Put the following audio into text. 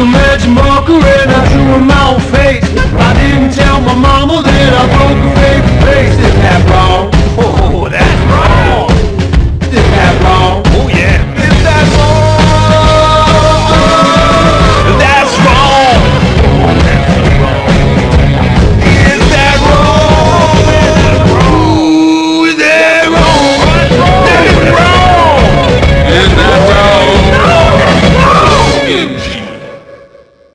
a magic marker and I mouth